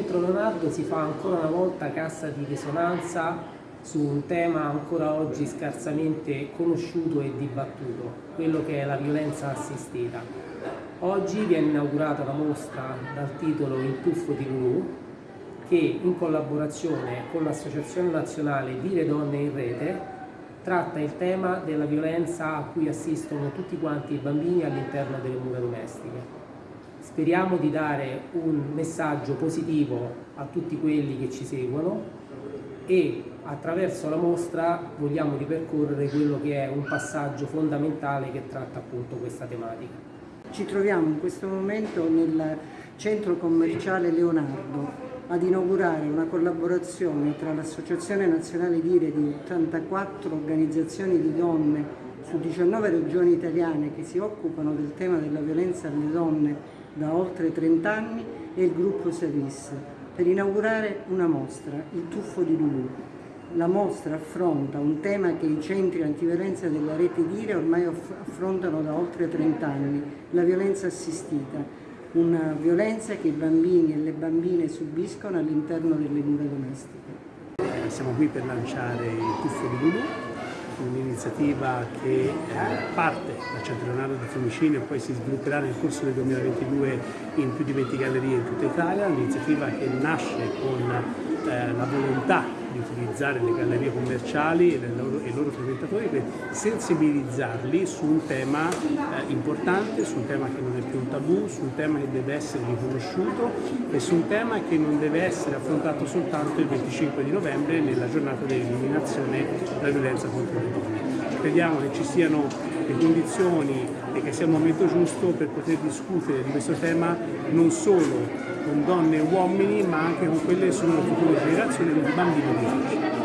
quando si fa ancora una volta cassa di risonanza su un tema ancora oggi scarsamente conosciuto e dibattuto, quello che è la violenza assistita. Oggi viene inaugurata la mostra dal titolo Il tuffo di Lulu che in collaborazione con l'Associazione Nazionale Dire Donne in Rete tratta il tema della violenza a cui assistono tutti quanti i bambini all'interno delle mura domestiche. Speriamo di dare un messaggio positivo a tutti quelli che ci seguono e attraverso la mostra vogliamo ripercorrere quello che è un passaggio fondamentale che tratta appunto questa tematica. Ci troviamo in questo momento nel centro commerciale Leonardo ad inaugurare una collaborazione tra l'Associazione Nazionale Dire di 84 organizzazioni di donne su 19 regioni italiane che si occupano del tema della violenza alle donne da oltre 30 anni e il gruppo Savis per inaugurare una mostra, il tuffo di Lulu. La mostra affronta un tema che i centri antiviolenza della rete Dire ormai affrontano da oltre 30 anni, la violenza assistita, una violenza che i bambini e le bambine subiscono all'interno delle mura domestiche. Eh, siamo qui per lanciare il tuffo di Lulu, un'iniziativa che eh, parte da Centro Leonardo da Fiumicino e poi si svilupperà nel corso del 2022 in più di 20 gallerie in tutta Italia, un'iniziativa che nasce con eh, la volontà di utilizzare le gallerie commerciali e, loro, i loro frequentatori per sensibilizzarli su un tema eh, importante, su un tema che non è più un tabù, su un tema che deve essere riconosciuto e su un tema che non deve essere affrontato soltanto il 25 di novembre nella giornata dell'eliminazione della violenza contro le donne. Crediamo che ci siano le condizioni e che sia il momento giusto per poter discutere di questo tema non solo con donne e uomini ma anche con quelle che sono le future generazioni di bambini di